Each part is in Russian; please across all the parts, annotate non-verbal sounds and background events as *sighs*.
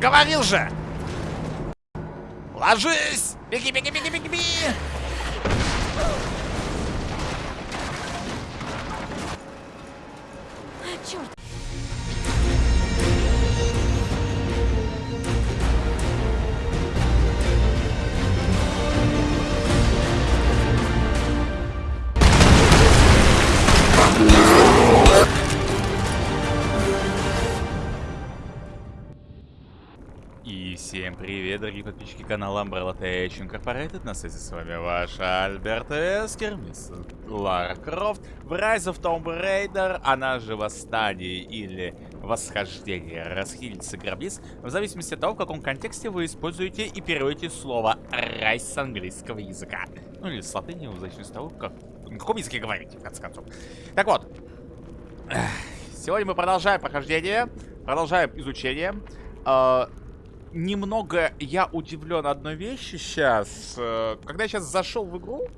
Говорил же! Ложись! Беги, беги, беги, беги, беги! Черт! Всем привет, дорогие подписчики канала Umbrella Tech Incorporated. На связи с вами ваш Альберт Вескер, мисс Лара Крофт, в Rise of Tomb Raider, она же Восстание или Восхождение Расхитительницы Гробниц, в зависимости от того, в каком контексте вы используете и переводите слово «rise» с английского языка. Ну или с латыни, в зависимости от того, как, на каком языке говорите, в конце концов. Так вот, сегодня мы продолжаем прохождение, продолжаем изучение. А, немного я удивлен одной вещи сейчас. Э, Когда я сейчас зашел в игру,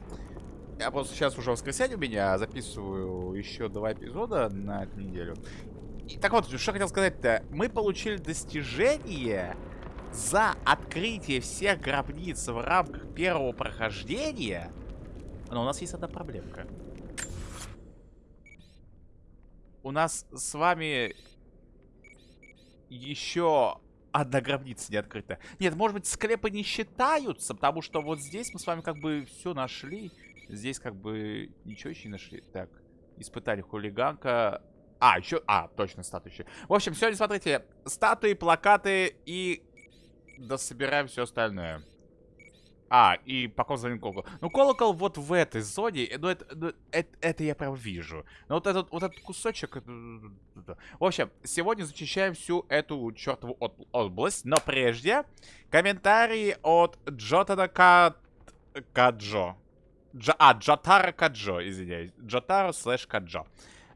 я просто сейчас уже воскресенье у меня, записываю еще два эпизода на эту неделю. И, так вот, что хотел сказать-то. Мы получили достижение за открытие всех гробниц в рамках первого прохождения. Но у нас есть одна проблемка. У нас с вами еще одна гробница не открыта. Нет, может быть, склепы не считаются, потому что вот здесь мы с вами как бы все нашли. Здесь как бы ничего еще не нашли. Так, испытали хулиганка. А, еще... А, точно, статуи еще. В общем, сегодня, смотрите, статуи, плакаты и... Да собираем все остальное. А, и пока звоним колокол. Ну, колокол вот в этой зоне, ну, это, ну, это, это я прям вижу. Но вот этот, вот этот кусочек... это- В общем, сегодня зачищаем всю эту чертову от- область. Но прежде, комментарии от Джотана Ка... Каджо. Джа... А, Джотара Каджо, извиняюсь. Джотаро слэш Каджо.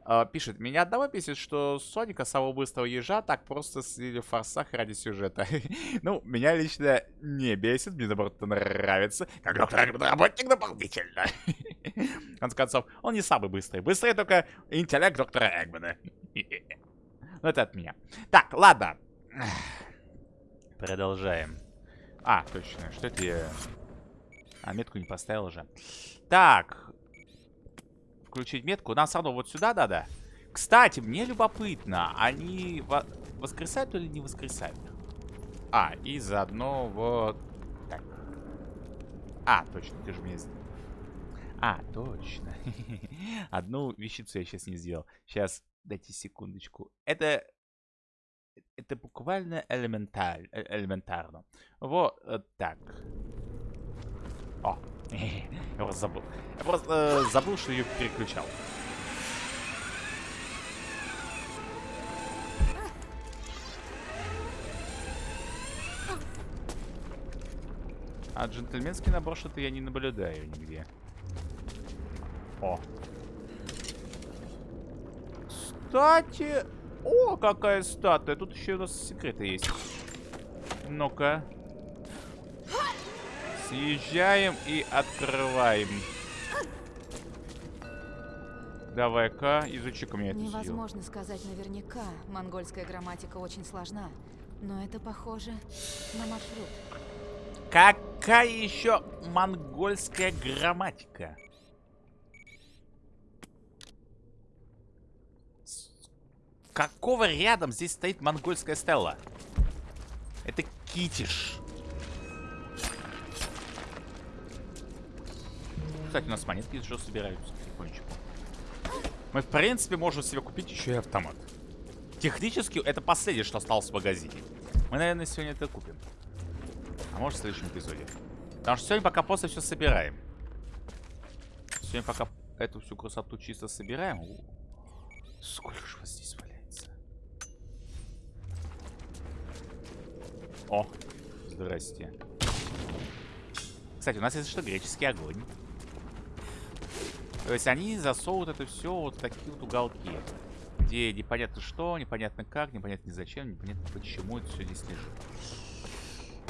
Э, пишет, меня одного бесит, что Соника, самого быстрого ежа, так просто слили в форсах ради сюжета. *laughs* ну, меня лично не бесит, мне наоборот это нравится. Как доктор работник дополнительно. *laughs* В конце концов, он не самый быстрый. Быстрее только интеллект доктора Эгмана. *laughs* ну, это от меня. Так, ладно. *sighs* Продолжаем. А, точно, что это я... А, метку не поставил уже. Так, включить метку. Нам равно вот сюда надо. Кстати, мне любопытно, они во- воскресают или не воскресают? А, и заодно вот... Так. А, точно, ты же мне... А, точно. *laughs* Одну вещицу я сейчас не сделал. Сейчас, дайте секундочку. Это... Это буквально элементаль... э- элементарно. Вот э, так. О, *laughs* я просто забыл. Я просто э, забыл, что ее переключал. А джентльменский набор что-то я не наблюдаю нигде. О. Кстати... О, какая статуя. Тут еще у нас секреты есть. Ну-ка. Съезжаем и открываем. Давай-ка, изучи-ка мне это. Невозможно сказать наверняка. Монгольская грамматика очень сложна. Но это похоже на маршрут. Какая еще монгольская грамматика? С какого рядом здесь стоит монгольская стелла? Это китиш. Кстати, у нас монетки еще собираются потихонечку. Мы, в принципе, можем себе купить еще и автомат. Технически, это последнее, что осталось в магазине. Мы, наверное, сегодня это купим. А может в следующем эпизоде. Потому что сегодня пока просто все собираем. Сегодня пока эту всю красоту чисто собираем. Сколько же вас здесь валяется. О, здрасте. Кстати, у нас есть что, греческий огонь. То есть они засовывают это все вот в такие вот уголки. Где непонятно что, непонятно как, непонятно зачем, непонятно почему это все здесь лежит.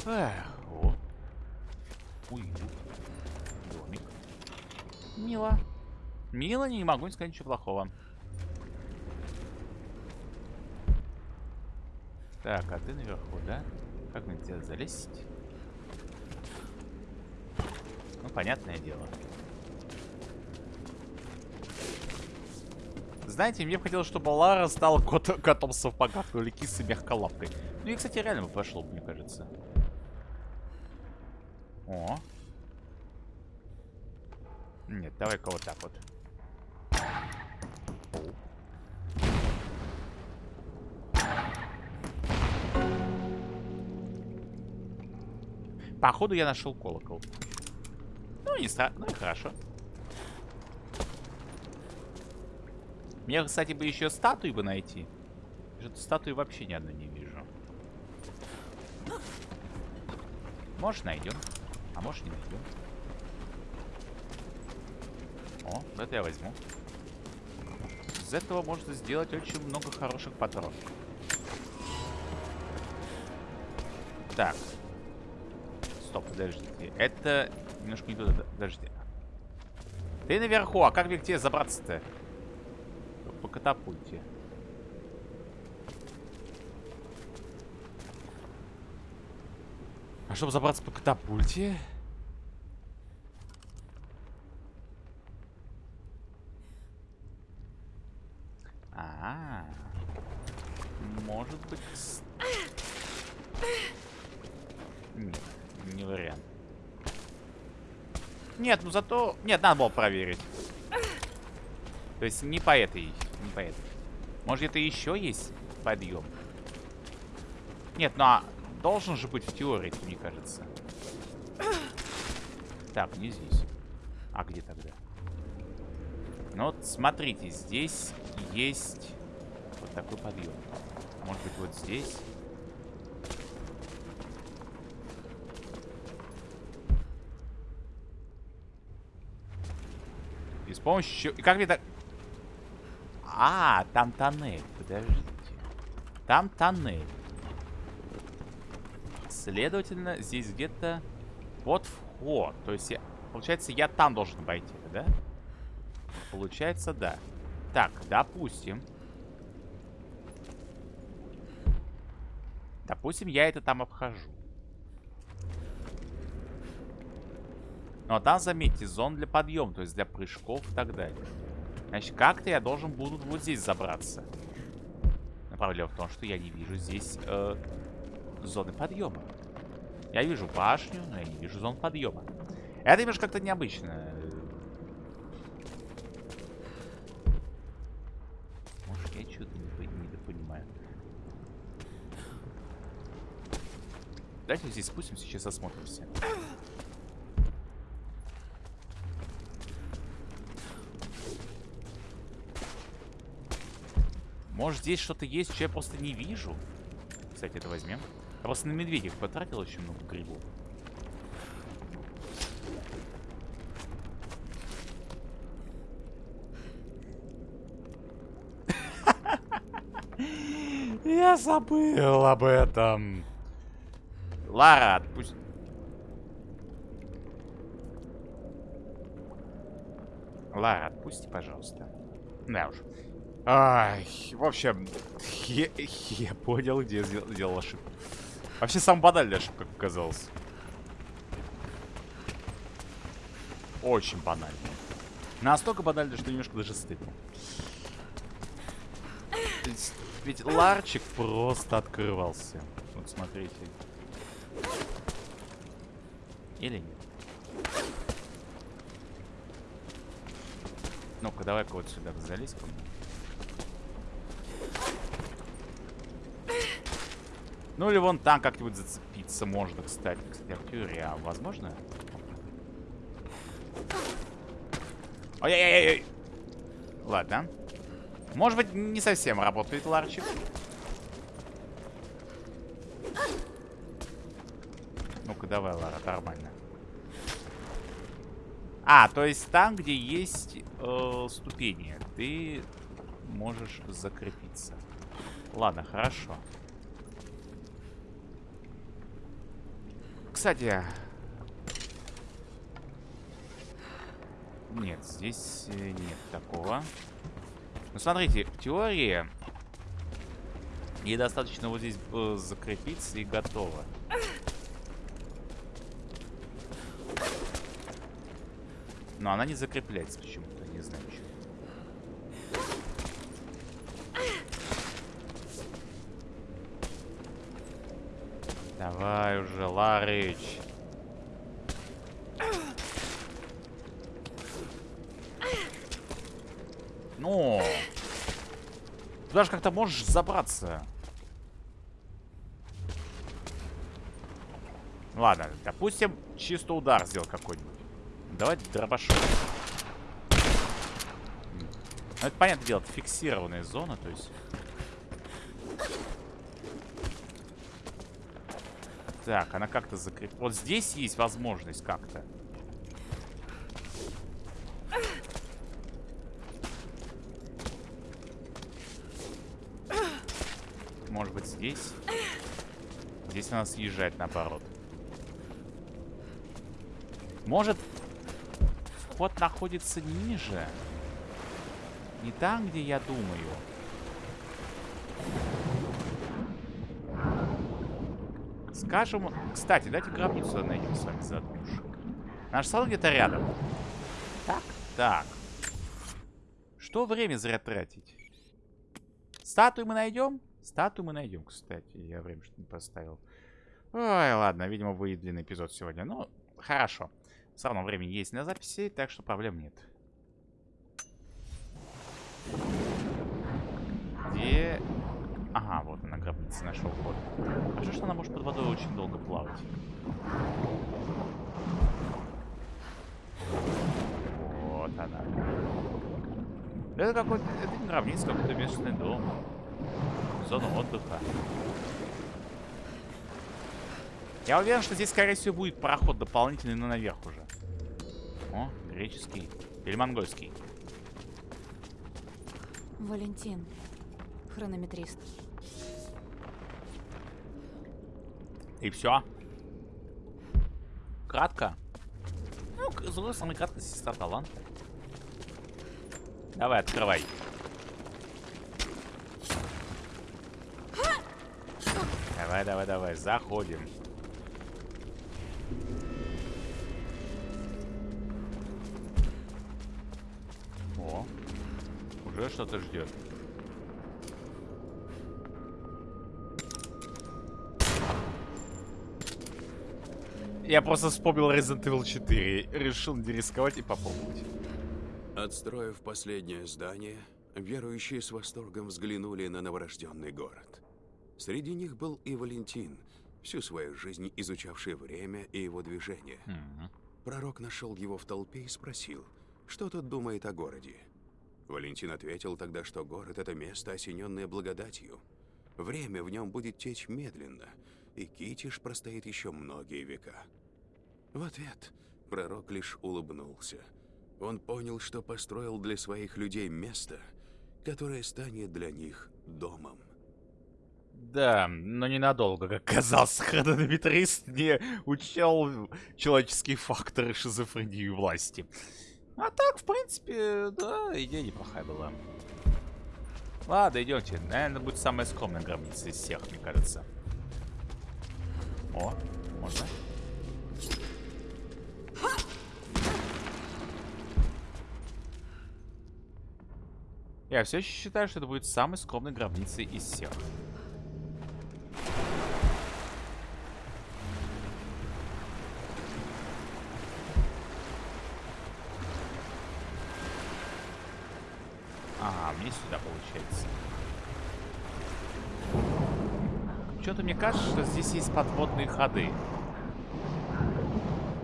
Эх, о. Уют. Домик. Мило. Мило, не могу не сказать ничего плохого. Так, а ты наверху, да? Как мне тебя залезть? Ну, понятное дело. Знаете, мне бы хотелось, чтобы Лара стала кот котом в сапогах, или кисой мягколапкой. Ну и, кстати, реально бы пошло, мне кажется. О. Нет, давай-ка вот так вот. Походу я нашел колокол. Ну, не страшно, ну и хорошо. Мне, кстати, бы еще статуи бы найти. Что-то статуи вообще ни одной не вижу. Может, найдем. А может, не найдем. О, это я возьму. Из этого можно сделать очень много хороших патронов. Так. Стоп, подождите. Это немножко не туда. Подожди. Ты наверху, а как мне к тебе забраться-то? По катапульте. А чтобы забраться по катапульте... А, -а, -а. может быть... Нет, не вариант. Нет, ну зато... Нет, надо было проверить. То есть не по этой, не по этой. Может это еще есть подъем? Нет, ну а должен же быть в теории, мне кажется. Так, не здесь. А где тогда? Ну вот, смотрите, здесь есть вот такой подъем. Может быть, вот здесь? С помощью... И как мне так... А, там тоннель. Подождите. Там тоннель. Следовательно, здесь где-то... Вот вход. То есть, я... получается, я там должен пойти, да? Получается, да. Так, допустим. Допустим, я это там обхожу. Но там, заметьте, зон для подъема, то есть для прыжков и так далее. Значит, как-то я должен буду вот здесь забраться. Но проблема в том, что я не вижу здесь э, зоны подъема. Я вижу башню, но я не вижу зон подъема. Это немножко как-то необычно. Может, я что-то не, не понимаю. Давайте здесь спустимся, сейчас осмотримся. Может, здесь что-то есть, что я просто не вижу? Кстати, это возьмем. Я просто на медведях потратил очень много грибов. *laughs* Я забыл об этом. Лара, отпусти. Лара, отпусти, пожалуйста. Да уж. Ай, в общем, я, я понял, где я сделал ошибку. Вообще, сам банальная ошибка, как оказалось. Очень банально. Настолько банально, что немножко даже стыдно. Ведь ларчик просто открывался. Вот смотрите. Или нет? Ну-ка, давай-ка вот сюда залезь ко мне. Ну или вон там как-нибудь зацепиться можно, кстати. Кстати, а в теории, а возможно? Ой-ой-ой-ой. Ладно. Может быть, не совсем работает ларчик. Ну-ка, давай, Лара, нормально. А, то есть там, где есть э, ступени, ты можешь закрепиться. Ладно, хорошо. Кстати... Нет, здесь э, нет такого. Ну, смотрите, в теории... Ей достаточно вот здесь э, закрепиться и готово. Но она не закрепляется почему-то, не знаю почему. Давай уже, Ларыч. Ну, туда же как-то можешь забраться. Ладно, допустим, чисто удар сделал какой-нибудь. Давай дробашок. Ну, это, понятное дело, это фиксированная зона, то есть... Так, она как-то закреп... Вот здесь есть возможность как-то. Может быть, здесь? Здесь она съезжает наоборот. Может, вход находится ниже? Не там, где я думаю. Скажем... Кстати, давайте гробницу найдем с вами заодно. Наш салон где-то рядом. Так? Так. Что время зря тратить? Статую мы найдем? Статую мы найдем, кстати. Я время что не поставил. Ой, ладно, видимо, будет длинный эпизод сегодня. Ну, хорошо. Все равно времени есть на записи, так что проблем нет. Где... Ага, вот она, гробница, нашел ход. Хорошо, что она может под водой очень долго плавать. Вот она. Это какой-то... Это не гробница, какой-то местный дом. Зона отдыха. Я уверен, что здесь, скорее всего, будет проход дополнительный, но наверх уже. О, греческий. Или монгольский. Валентин. Хронометрист. И все. Кратко. Ну, с другой стороны, кратко сестра таланта. Давай, открывай. Давай, давай, давай, заходим. О, уже что-то ждет. Я просто вспомнил Resident Evil 4. Решил не рисковать и попробовать. Отстроив последнее здание, верующие с восторгом взглянули на новорожденный город. Среди них был и Валентин, всю свою жизнь изучавший время и его движение. Мгм. Пророк нашел его в толпе и спросил, что тот думает о городе. Валентин ответил тогда, что город — это место, осененное благодатью. Время в нем будет течь медленно, и Китиш простоит еще многие века. В ответ пророк лишь улыбнулся. Он понял, что построил для своих людей место, которое станет для них домом. Да, но ненадолго, как казалось, *laughs* хронометрист не учел человеческие факторы шизофрении власти. А так, в принципе, да, идея неплохая была. Ладно, идемте. Наверное, будет самая скромная гробница из всех, мне кажется. О, можно? Я все еще считаю, что это будет самой скромной гробницей из всех. Ага, мне сюда получается. Что-то мне кажется, что здесь есть подводные ходы.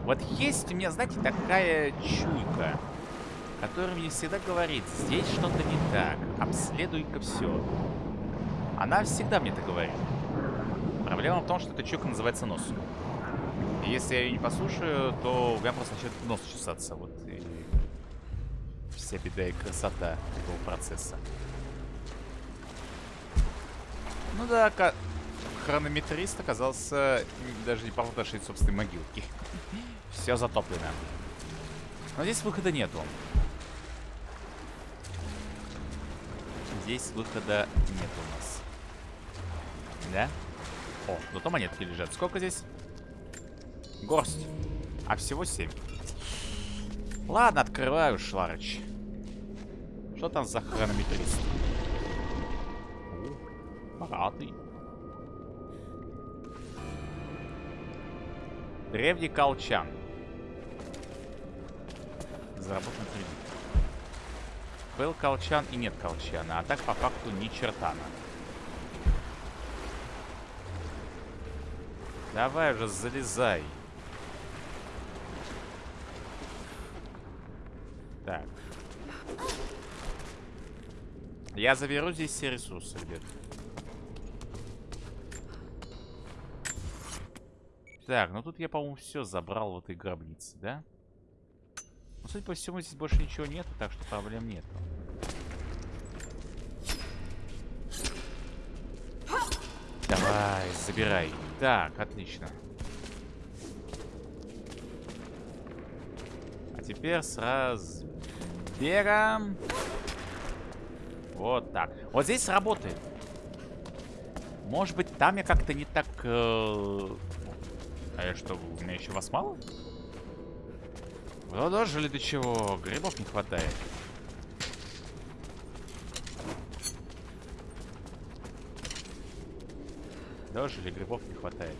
Вот есть у меня, знаете, такая чуйка, которая мне всегда говорит, здесь что-то не так, обследуй-ка все. Она всегда мне это говорит. Проблема в том, что эта чуйка называется нос. И если я ее не послушаю, то у меня просто начнет нос чесаться. Вот и вся беда и красота этого процесса. Ну да, хронометрист оказался даже не нашей собственной могилки. Все затоплено. Но здесь выхода нету. Здесь выхода нет у нас. Да? О, зато монетки лежат. Сколько здесь? Горсть. А всего 7. Ладно, открываю, Шларыч. Что там за хронометрист? Богатый. Древний колчан. Заработан кредит. Был колчан и нет колчана, а так по факту ни чертана. Давай уже залезай. Так. Я заберу здесь все ресурсы, ребят. Так, ну тут я, по-моему, все забрал в этой гробнице, да? Ну, судя по всему, здесь больше ничего нету, так что проблем нету. Давай, забирай. Так, отлично. А теперь с разбегом. Вот так. Вот здесь сработает. Может быть, там я как-то не так... Э... А я что, у меня еще вас мало? Вы дожили до чего? Грибов не хватает. Дожили, грибов не хватает.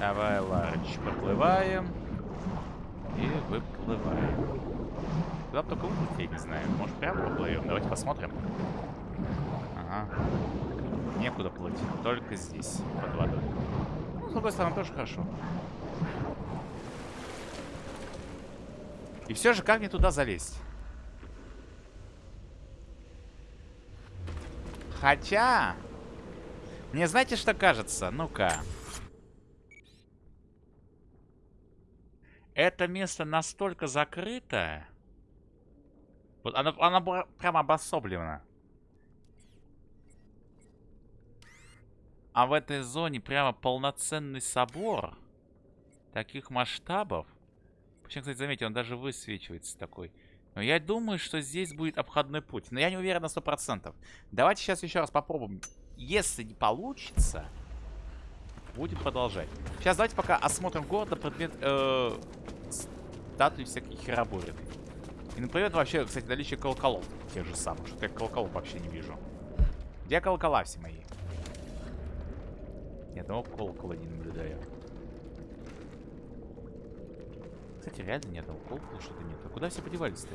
Давай, Ларыч, подплываем. И выплываем. Куда бы только выплыть, я не знаю. Может, прямо поплывем? Давайте посмотрим. Ага. Некуда плыть. Только здесь, под водой. Ну, с другой стороны, тоже хорошо. И все же, как мне туда залезть? Хотя... Мне знаете, что кажется? Ну-ка. Это место настолько закрыто. Вот она, она прямо обособлена. А в этой зоне прямо полноценный собор таких масштабов. Причем, кстати, заметьте, он даже высвечивается такой. Но я думаю, что здесь будет обходной путь. Но я не уверен на 100%. Давайте сейчас еще раз попробуем. Если не получится, будем продолжать. Сейчас давайте пока осмотрим город на предмет э, статуи всяких хероборин. И например, вообще, кстати, наличие колоколов тех же самых. Что-то я колоколов вообще не вижу. Где колокола все мои? Ни одного колокола не наблюдаю. Кстати, реально ни одного колокола что-то нет. А куда все подевались-то?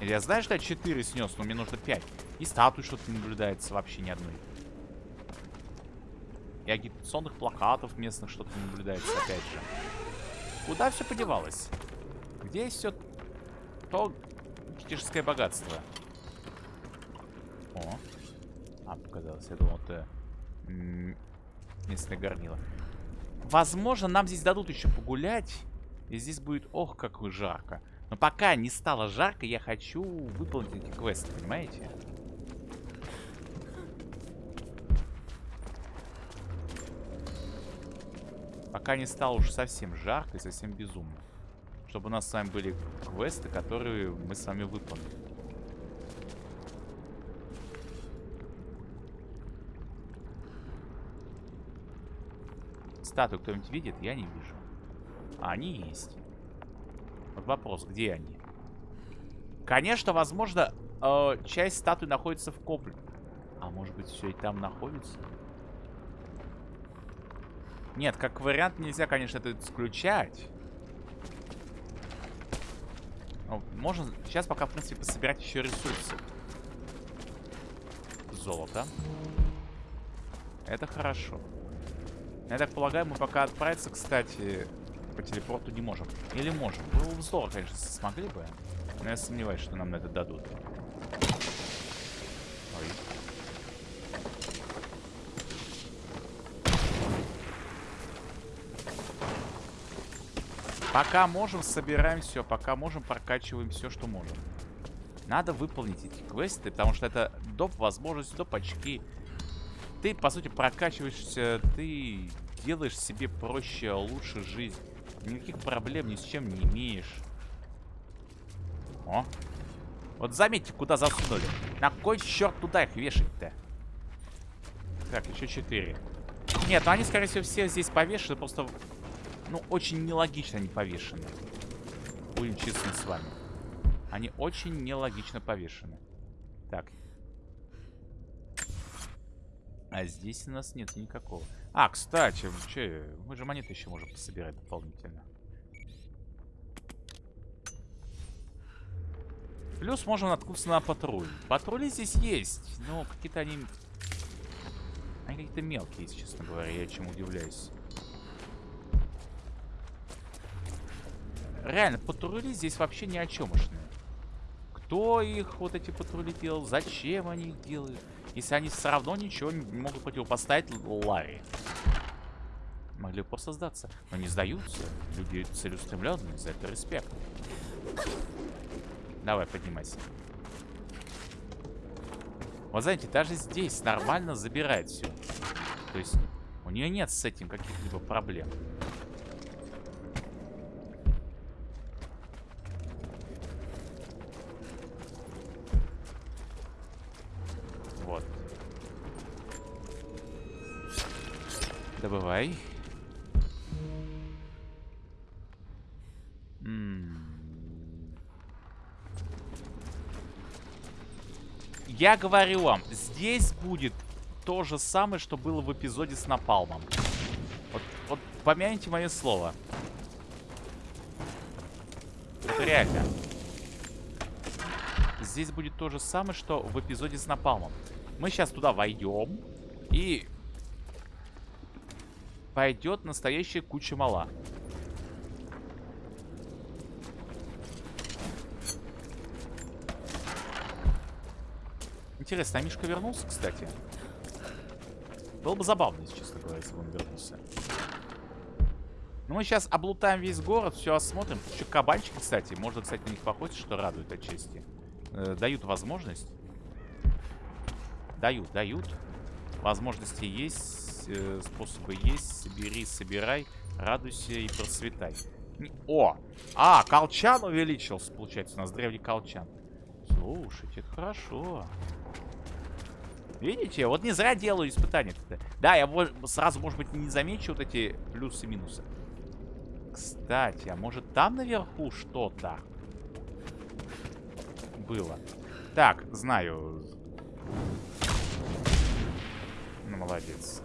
Я знаю, что я 4 снес, но мне нужно 5. И статуи что-то не наблюдается вообще ни одной. И агитационных плакатов местных что-то не наблюдается, опять же. Куда все подевалось? Где все то китежское богатство? О. А, показалось. Я думал, это местное горнило. Возможно, нам здесь дадут еще погулять. И здесь будет, ох, как жарко. Но пока не стало жарко, я хочу выполнить эти квесты, понимаете? Пока не стало уж совсем жарко и совсем безумно. Чтобы у нас с вами были квесты, которые мы с вами выполним. Статую кто-нибудь видит? Я не вижу. А они есть. Вот вопрос, где они? Конечно, возможно, э, часть статуи находится в комплексе. А может быть, все и там находится? Нет, как вариант нельзя, конечно, это исключать. Ну, можно сейчас пока, в принципе, пособирать еще ресурсы. Золото. Это хорошо. Я так полагаю, мы пока отправиться, кстати, по телепорту не можем. Или можем. Бы здорово, конечно, смогли бы. Но я сомневаюсь, что нам на это дадут. Ой. Пока можем, собираем все. Пока можем, прокачиваем все, что можем. Надо выполнить эти квесты, потому что это доп. возможность, доп. очки. Ты, по сути, прокачиваешься, ты сделаешь себе проще, лучше жизнь. Никаких проблем ни с чем не имеешь. О. Вот заметьте, куда засунули. На кой черт туда их вешать-то? Так, еще четыре. Нет, ну они, скорее всего, все здесь повешены. Просто, ну, очень нелогично они повешены. Будем честны с вами. Они очень нелогично повешены. Так. А здесь у нас нет никакого. А, кстати, че, мы же монеты еще можем пособирать дополнительно. Плюс можем наткнуться на патруль. Патрули здесь есть, но какие-то они... Они какие-то мелкие, если честно говоря, я чем удивляюсь. Реально, патрули здесь вообще ни о чемушные. Кто их, вот эти патрули делал, зачем они их делают? Если они все равно ничего не могут противопоставить Ларри. Могли бы просто сдаться. Но не сдаются. Люди целеустремленные, за это респект. Давай, поднимайся. Вот знаете, даже здесь нормально забирает все. То есть у нее нет с этим каких-либо проблем. Добывай. Я говорю вам, здесь будет то же самое, что было в эпизоде с Напалмом. Вот, вот помяните мое слово. Это реально. Здесь будет то же самое, что в эпизоде с Напалмом. Мы сейчас туда войдем. И пойдет настоящая куча мала. Интересно, а Мишка вернулся, кстати? Было бы забавно, если честно говоря, если бы он вернулся. Ну, мы сейчас облутаем весь город, все осмотрим. Тут еще кабанчики, кстати. Можно, кстати, на них походить, что радует отчасти. Э, дают возможность. Дают, дают. Возможности есть, э, способы есть. Собери, собирай, радуйся и процветай. О! А, колчан увеличился, получается. У нас древний колчан. Слушайте, это хорошо. Видите? Вот не зря делаю испытания. Да, я сразу, может быть, не замечу вот эти плюсы и минусы. Кстати, а может там наверху что-то было? Так, знаю. Ну, молодец.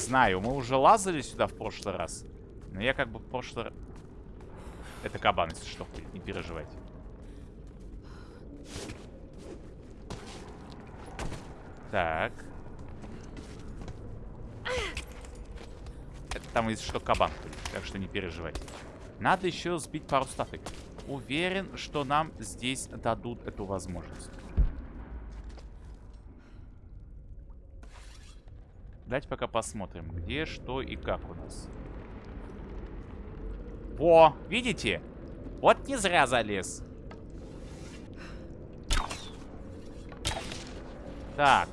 Знаю, мы уже лазали сюда в прошлый раз. Но я как бы в прошлый раз... Это кабан, если что, не переживайте. Так. Это там, если что, кабан так что не переживайте. Надо еще сбить пару статуй. Уверен, что нам здесь дадут эту возможность. Давайте пока посмотрим, где, что и как у нас. О, видите? Вот не зря залез. Так.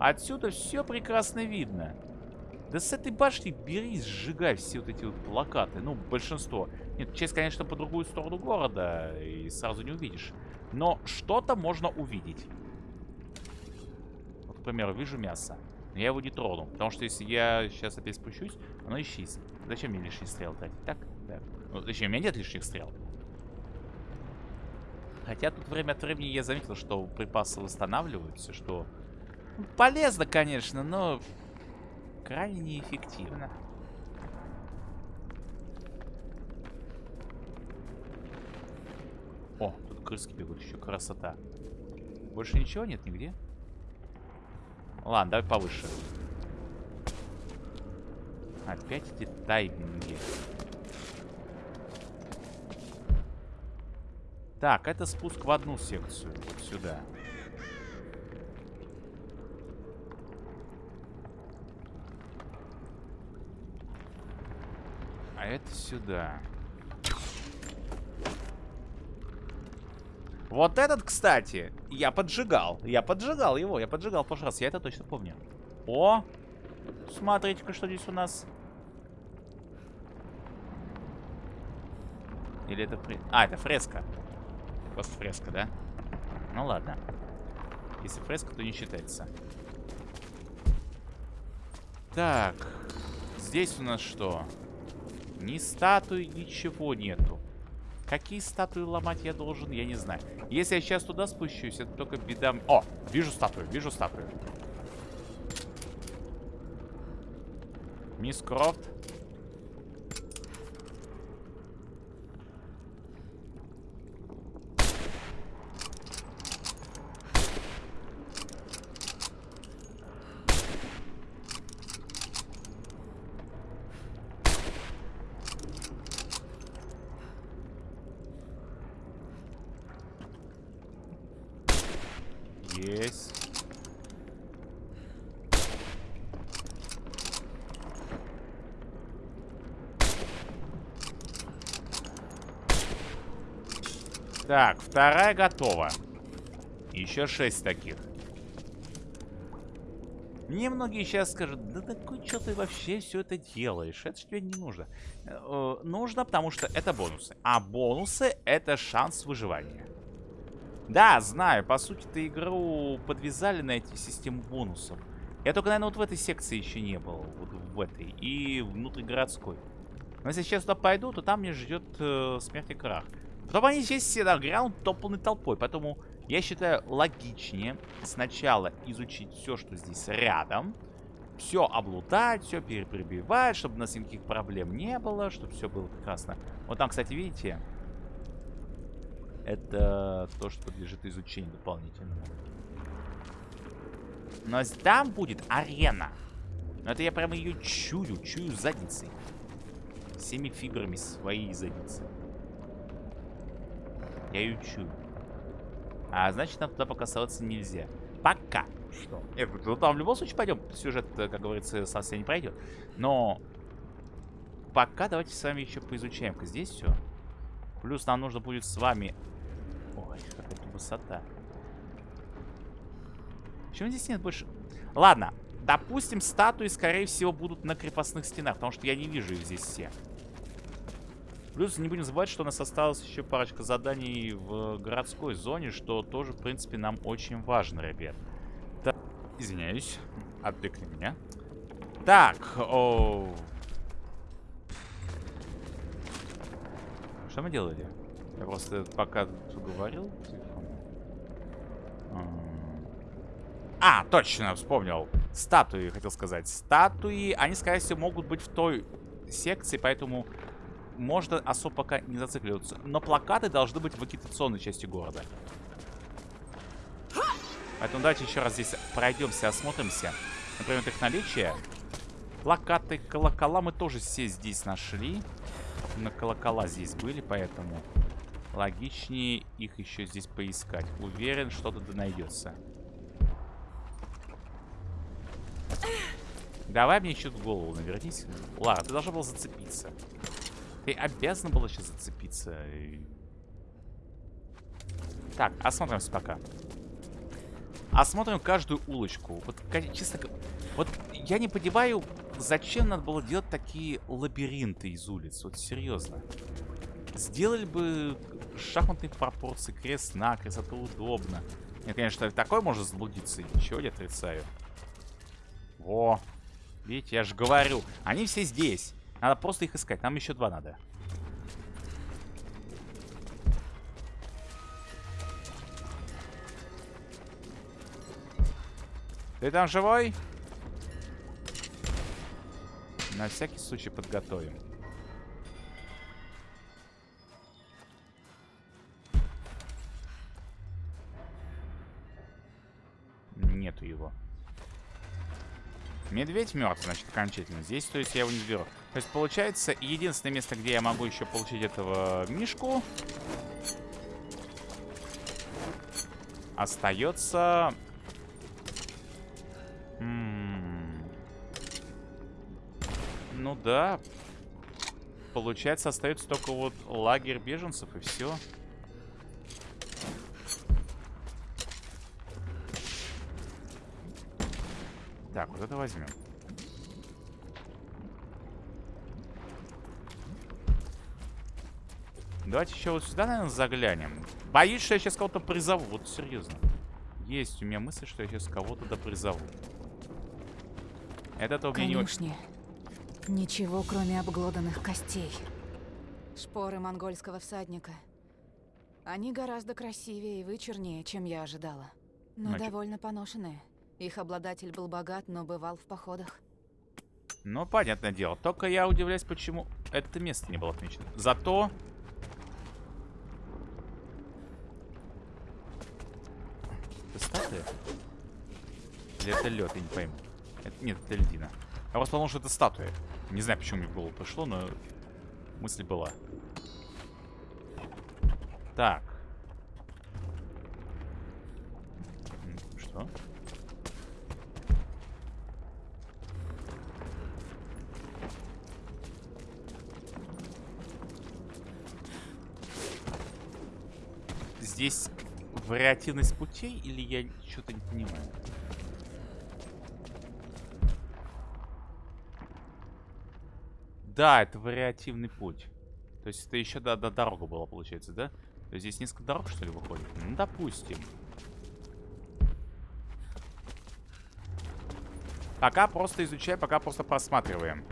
Отсюда все прекрасно видно. Да с этой башни бери, сжигай все вот эти вот плакаты. Ну, большинство. Нет, часть, конечно, по другую сторону города. И сразу не увидишь. Но что-то можно увидеть. Вот, к примеру, вижу мясо. Но я его не трону. Потому что если я сейчас опять спущусь, оно исчезнет. Зачем мне лишний стрел тратить? Так? Так. Ну, точнее, у меня нет лишних стрел. Хотя тут время от времени я заметил, что припасы восстанавливаются, что полезно, конечно, но крайне неэффективно. О, тут крыски бегут, еще красота. Больше ничего нет нигде? Ладно, давай повыше. Опять эти тайминги. Так, это спуск в одну секцию. Вот сюда. А это сюда. Вот этот, кстати, я поджигал. Я поджигал его, я поджигал в прошлый раз. Я это точно помню. О! Смотрите-ка, что здесь у нас. Или это фреска? А, это фреска. Просто фреска, да? Ну ладно. Если фреска, то не считается. Так. Здесь у нас что? Ни статуи, ничего нету. Какие статуи ломать я должен, я не знаю. Если я сейчас туда спущусь, это только беда... О, вижу статую, вижу статую. Мисс Крофт. Есть. Так, вторая готова. Еще шесть таких. Мне многие сейчас скажут, да такой, что ты вообще все это делаешь? Это же тебе не нужно. Э, нужно, потому что это бонусы. А бонусы это шанс выживания. Да, знаю, по сути ты игру подвязали на эти систему бонусов. Я только, наверное, вот в этой секции еще не был. Вот в этой. И внутригородской. Но если сейчас туда пойду, то там меня ждет э, смерть и крах. Потом они здесь все нагрянут топленной толпой. Поэтому я считаю логичнее сначала изучить все, что здесь рядом. Все облутать, все переприбивать, чтобы у нас никаких проблем не было, чтобы все было прекрасно. Вот там, кстати, видите, это то, что подлежит изучению дополнительному. Но там будет арена. Но это я прямо ее чую, чую задницей. Всеми фибрами своей задницы. Я чую. А значит, нам туда пока оставаться нельзя. Пока что. Нет, ну там в любом случае пойдем. Сюжет, как говорится, совсем не пройдет. Но пока давайте с вами еще поизучаем-ка здесь все. Плюс нам нужно будет с вами... Ой, какая-то высота. Почему здесь нет больше... Ладно, допустим, статуи, скорее всего, будут на крепостных стенах, потому что я не вижу их здесь все. Плюс не будем забывать, что у нас осталось еще парочка заданий в городской зоне, что тоже, в принципе, нам очень важно, ребят. Так, извиняюсь, отвлекли меня. Так, о... Что мы делали? Я просто пока говорил А, точно, вспомнил. Статуи, хотел сказать. Статуи, они, скорее всего, могут быть в той секции, поэтому можно особо пока не зацикливаться. Но плакаты должны быть в агитационной части города. Поэтому давайте еще раз здесь пройдемся, осмотримся. Например, их наличие. Плакаты, колокола мы тоже все здесь нашли. На колокола здесь были, поэтому логичнее их еще здесь поискать. Уверен, что-то да найдется. Давай мне еще голову навернись. Лара, ты должна была зацепиться. Ты обязана была сейчас зацепиться. Так, осмотримся пока. Осмотрим каждую улочку. Вот, честно вот я не понимаю, зачем надо было делать такие лабиринты из улиц. Вот серьезно. Сделали бы шахматные пропорции, крест-накрест, это удобно. Нет, конечно, такой можно заблудиться, ничего не отрицаю. Во. Видите, я же говорю. Они все здесь. Надо просто их искать. Нам еще два надо. Ты там живой? На всякий случай подготовим. Медведь мертв, значит, окончательно. Здесь, то есть, я его не сберу. То есть, получается, единственное место, где я могу еще получить этого мишку... Остается... Ну да. Получается, остается только вот лагерь беженцев и все. Так, вот это возьмем. Давайте еще вот сюда, наверное, заглянем. Боюсь, что я сейчас кого-то призову. Вот серьезно. Есть у меня мысль, что я сейчас кого-то да призову. Это-то у меня не очень... Ничего, кроме обглоданных костей. Шпоры монгольского всадника. Они гораздо красивее и вычурнее, чем я ожидала. Но Значит- довольно поношенные. Их обладатель был богат, но бывал в походах. Ну, понятное дело. Только я удивляюсь, почему это место не было отмечено. Зато... Это статуя? Или это лед, я не пойму. Это- нет, это льдина. Я просто подумал, что это статуя. Не знаю, почему мне в голову пришло, но мысль была. Так. Что? Здесь вариативность путей или я что-то не понимаю? Да, это вариативный путь. То есть это еще до, до дорога была, получается, да? То есть здесь несколько дорог, что ли, выходит? Ну, допустим. Пока просто изучаем, пока просто просматриваем.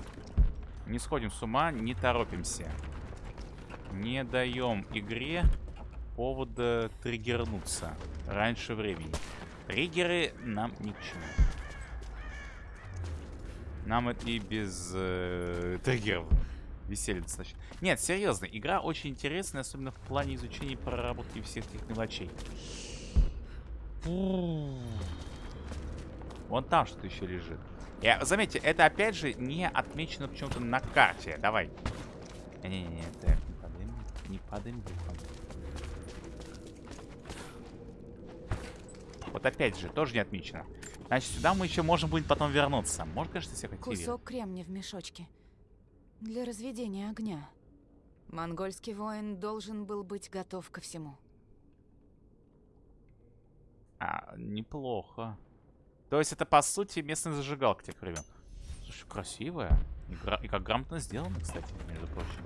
Не сходим с ума, не торопимся. Не даем игре повода триггернуться раньше времени. Триггеры нам ни к чему. Нам это и без э, триггеров веселье достаточно. Нет, серьезно, игра очень интересная, особенно в плане изучения и проработки всех этих мелочей. Вон там что-то еще лежит. Я, заметьте, это опять же не отмечено почему-то на карте. Давай. Не-не-не, так, не падаем. Не падаем духом. Вот опять же, тоже не отмечено. Значит, сюда мы еще можем будет потом вернуться. Может, конечно, всех активировать. Кусок кремня в мешочке. Для разведения огня. Монгольский воин должен был быть готов ко всему. А, неплохо. То есть это, по сути, местная зажигалка тех времен. Слушай, красивая. И, гра- и как грамотно сделано, кстати, между прочим.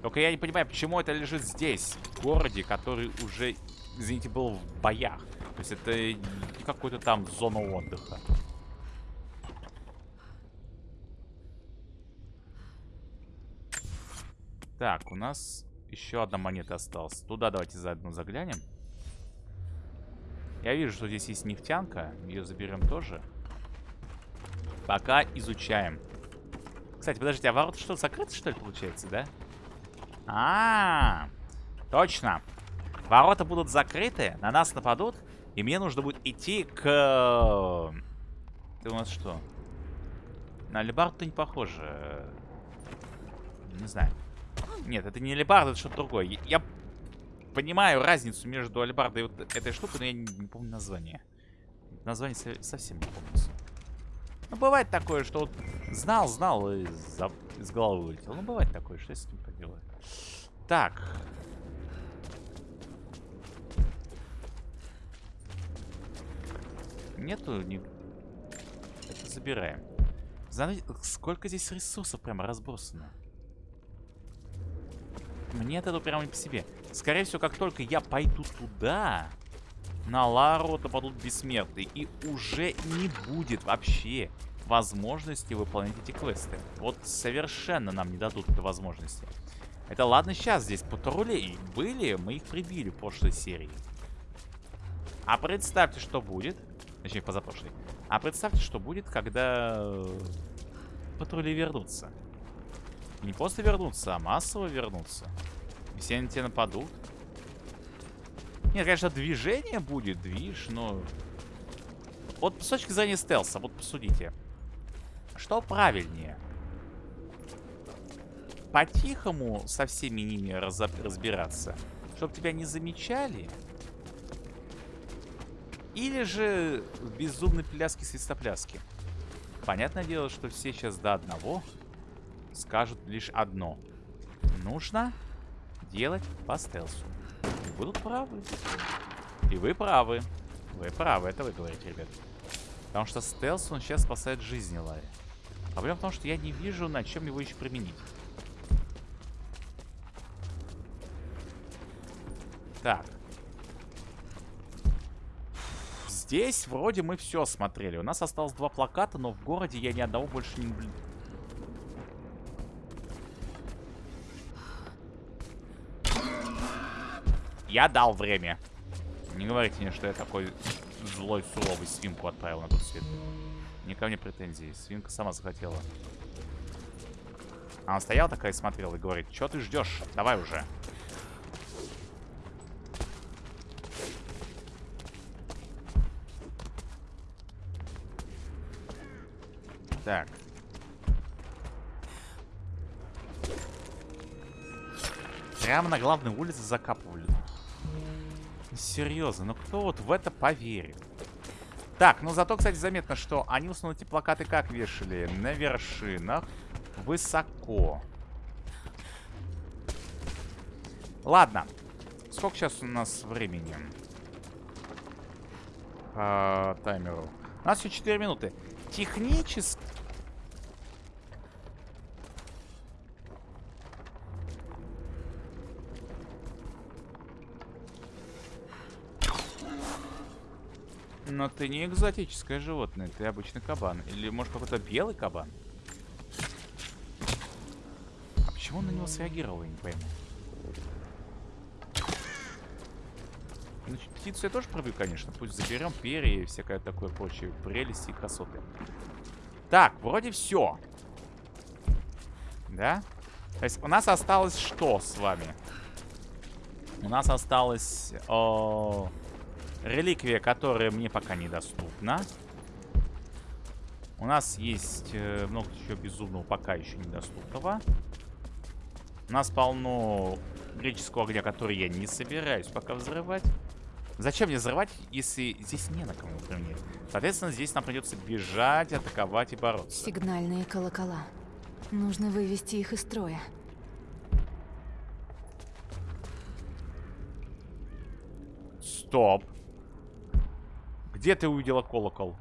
Только я не понимаю, почему это лежит здесь, в городе, который уже, извините, был в боях. То есть это не какой-то там зона отдыха. Так, у нас еще одна монета осталась. Туда давайте заодно заглянем. Я вижу, что здесь есть нефтянка. Ее заберем тоже. Пока изучаем. Кстати, подождите, а ворота что, закрыты, что ли, получается, да? А, -а, -а точно. Ворота будут закрыты, на нас нападут, и мне нужно будет идти к... Ты у нас что? На алебарду не похоже. Не знаю. Нет, это не алебарда, это что-то другое. Я- понимаю разницу между алебардой и вот этой штукой, но я не, помню название. Название со- совсем не помню. Ну, бывает такое, что вот знал, знал и из головы вылетел. Ну, бывает такое, что я с этим поделаю. Так. Нету ни... Это забираем. Знаете, сколько здесь ресурсов прямо разбросано. Мне это прямо не по себе. Скорее всего, как только я пойду туда, на Лару нападут бессмертные. И уже не будет вообще возможности выполнять эти квесты. Вот совершенно нам не дадут этой возможности. Это ладно, сейчас здесь патрулей были, мы их прибили в прошлой серии. А представьте, что будет. Точнее, позапрошлой. А представьте, что будет, когда э, патрули вернутся. Не просто вернутся, а массово вернутся. Все на тебя нападут. Нет, конечно, движение будет, движ, но... Вот с точки зрения стелса, вот посудите. Что правильнее? По-тихому со всеми ними разоб- разбираться, чтобы тебя не замечали? Или же в безумной пляске свистопляски? Понятное дело, что все сейчас до одного скажут лишь одно. Нужно делать по стелсу. И будут правы. И вы правы. Вы правы, это вы говорите, ребят. Потому что стелс он сейчас спасает жизни Ларри. Проблема в том, что я не вижу, на чем его еще применить. Так. Здесь вроде мы все смотрели. У нас осталось два плаката, но в городе я ни одного больше не. Я дал время. Не говорите мне, что я такой злой, суровый свинку отправил на тот свет. Не ко мне претензии. Свинка сама захотела. Она стояла такая и смотрела и говорит, что ты ждешь? Давай уже. Так. Прямо на главной улице закапывали. Серьезно, ну кто вот в это поверит? Так, ну зато, кстати, заметно, что они основном эти плакаты как вешали? На вершинах, высоко. Ладно. Сколько сейчас у нас времени? По таймеру. У нас еще 4 минуты. Технически... Но ты не экзотическое животное, ты обычный кабан. Или, может, какой-то белый кабан? А почему он на него среагировал, я не пойму. Значит, птицу я тоже пробью, конечно. Пусть заберем перья и всякое такое прочее. Прелести и красоты. Так, вроде все. Да? То есть у нас осталось что с вами? У нас осталось... О Реликвия, которая мне пока недоступна. У нас есть э, много еще безумного, пока еще недоступного. У нас полно греческого огня, который я не собираюсь пока взрывать. Зачем мне взрывать, если здесь не на кому применять? Соответственно, здесь нам придется бежать, атаковать и бороться. Сигнальные колокола. Нужно вывести их из строя. Стоп. Где ты увидела колокол?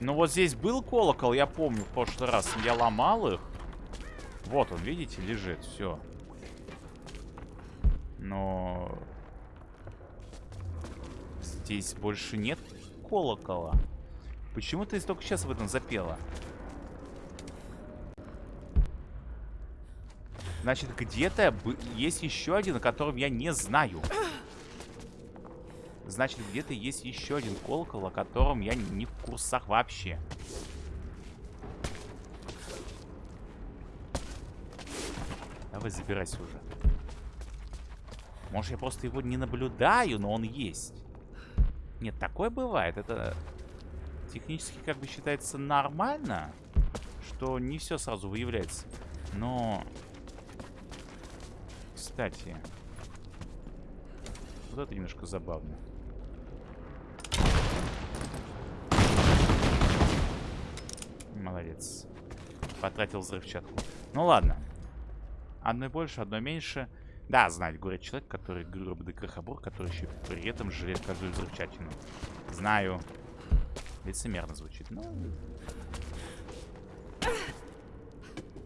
Ну вот здесь был колокол, я помню, в прошлый раз я ломал их. Вот он, видите, лежит, все. Но... Здесь больше нет колокола. Почему ты только сейчас в этом запела? Значит, где-то есть еще один, о котором я не знаю. Значит, где-то есть еще один колокол, о котором я не в курсах вообще. Давай забирайся уже. Может, я просто его не наблюдаю, но он есть. Нет, такое бывает. Это технически как бы считается нормально, что не все сразу выявляется. Но кстати. Вот это немножко забавно. Молодец. Потратил взрывчатку. Ну ладно. Одной больше, одной меньше. Да, знать, говорит человек, который грубый крохобор, который еще при этом жрет каждую взрывчатину. Знаю. Лицемерно звучит. Ну...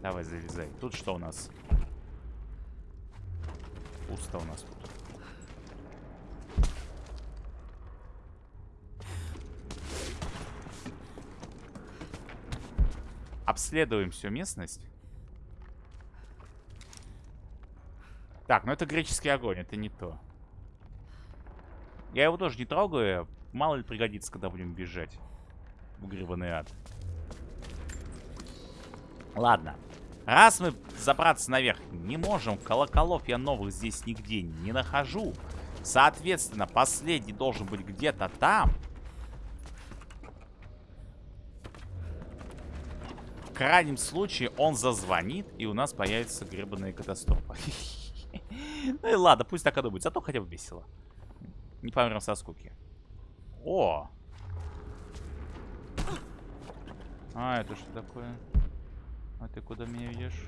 Давай, залезай. Тут что у нас? Пусто у нас тут. Обследуем всю местность. Так, ну это греческий огонь, это не то. Я его тоже не трогаю. Мало ли пригодится, когда будем бежать. В гребаный ад. Ладно. Раз мы забраться наверх не можем, колоколов я новых здесь нигде не нахожу. Соответственно, последний должен быть где-то там. Крайнем случае он зазвонит, и у нас появится гребаная катастрофа. *laughs* Ну и ладно, пусть так и будет. Зато хотя бы весело. Не помрем со скуки. О! А, это что такое? А ты куда меня ведешь?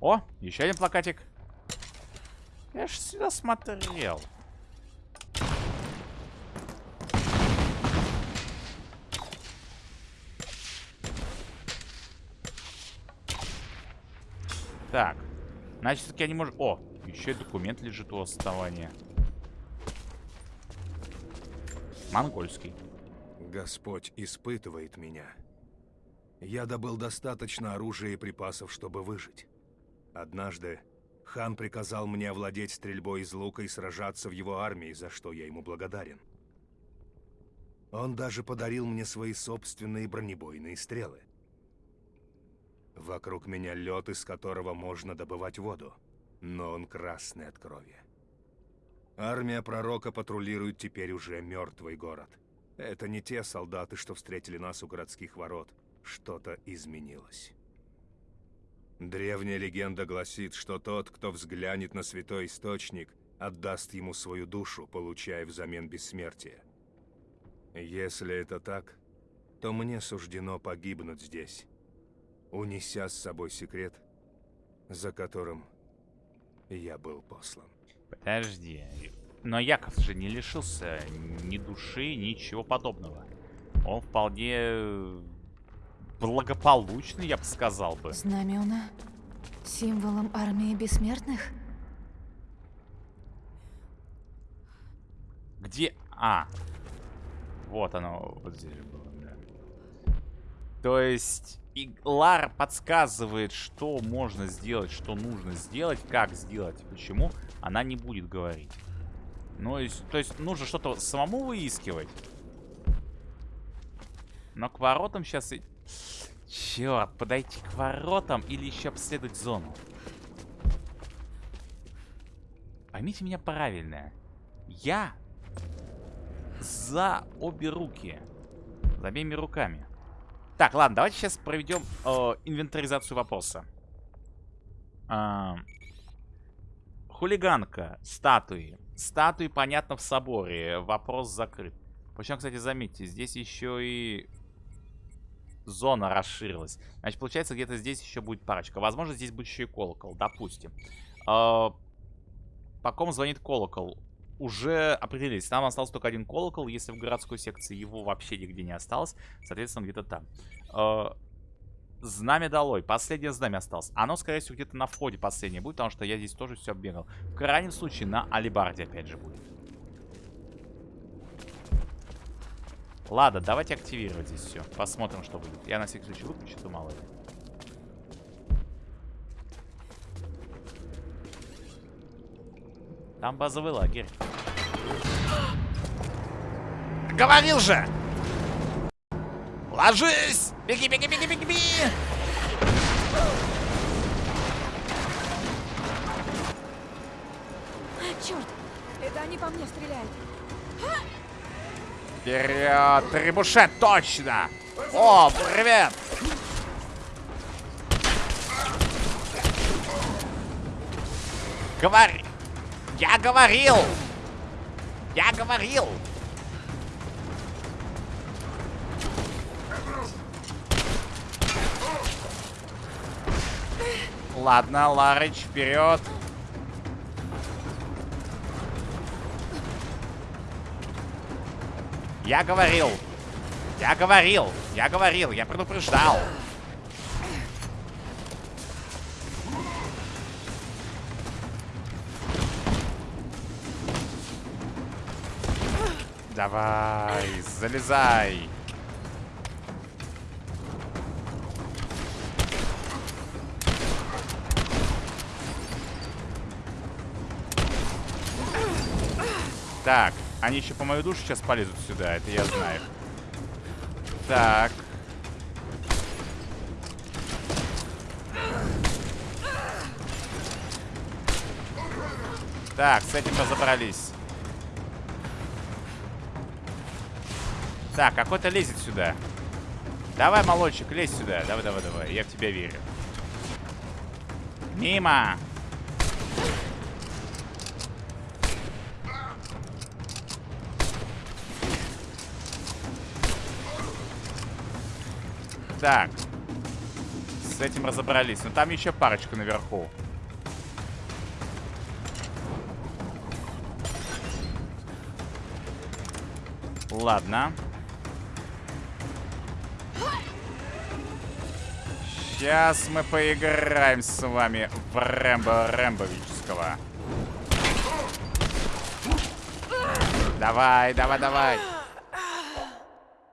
О, еще один плакатик. Я ж сюда смотрел. Так. Значит, я не могу... О, еще и документ лежит у основания. Монгольский. Господь испытывает меня. Я добыл достаточно оружия и припасов, чтобы выжить. Однажды хан приказал мне овладеть стрельбой из лука и сражаться в его армии, за что я ему благодарен. Он даже подарил мне свои собственные бронебойные стрелы. Вокруг меня лед, из которого можно добывать воду, но он красный от крови. Армия пророка патрулирует теперь уже мертвый город. Это не те солдаты, что встретили нас у городских ворот. Что-то изменилось. Древняя легенда гласит, что тот, кто взглянет на святой источник, отдаст ему свою душу, получая взамен бессмертие. Если это так, то мне суждено погибнуть здесь, унеся с собой секрет, за которым я был послан. Подожди. Но Яков же не лишился ни души, ничего подобного. Он вполне благополучный, я бы сказал бы. Знамена символом армии бессмертных? Где... А. Вот оно. Вот здесь же было, да. То есть... И Лара подсказывает, что можно сделать, что нужно сделать, как сделать, почему она не будет говорить. Ну, то есть нужно что-то самому выискивать. Но к воротам сейчас... Черт, подойти к воротам или еще обследовать зону? Поймите меня правильно. Я за обе руки. За обеими руками. Так, ладно, давайте сейчас проведем э, инвентаризацию вопроса. А, хулиганка, статуи. Статуи, понятно, в соборе. Вопрос закрыт. Причем, кстати, заметьте, здесь еще и зона расширилась. Значит, получается, где-то здесь еще будет парочка. Возможно, здесь будет еще и колокол, допустим. Э, по ком звонит колокол? Уже определились. Там остался только один колокол. Если в городской секции его вообще нигде не осталось, соответственно, где-то там. Э, знамя долой. Последнее знамя осталось. Оно, скорее всего, где-то на входе последнее будет, потому что я здесь тоже все оббегал. В крайнем случае, на алибарде опять же будет. Ладно, давайте активировать здесь все. Посмотрим, что будет. Я на всякий случай выключу, то мало ли. Там базовый лагерь. Говорил же! Ложись! Беги, беги, беги, беги, беги! Черт! Это они по мне стреляют. Вперед! Трибушет, точно! О, привет! Говори! Я говорил! Я говорил! Ладно, Ларыч, вперед. Я говорил. Я говорил. Я говорил. Я предупреждал. Давай, залезай. Так, они еще по мою душу сейчас полезут сюда, это я знаю. Так. Так, с этим разобрались. Так, какой-то лезет сюда. Давай, молодчик, лезь сюда. Давай, давай, давай. Я в тебя верю. Мимо! Так. С этим разобрались. Но там еще парочка наверху. Ладно. Ладно. Сейчас мы поиграем с вами в Рэмбо Рэмбовического. Давай, давай, давай.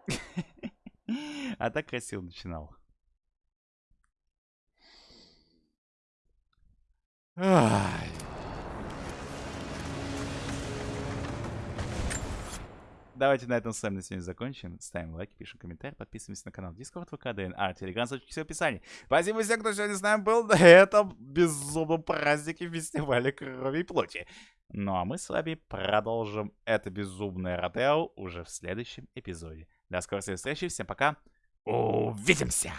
*laughs* А так красиво начинал. Ай. Давайте на этом с вами на сегодня закончим. Ставим лайки, пишем комментарии, подписываемся на канал Discord, ВК, ДНА, Телеграм, ссылочки все в описании. Спасибо всем, кто сегодня с нами был *laughs* на этом безумном празднике фестиваля крови и плоти. Ну а мы с вами продолжим это безумное Родео уже в следующем эпизоде. До скорой встречи, всем пока, увидимся!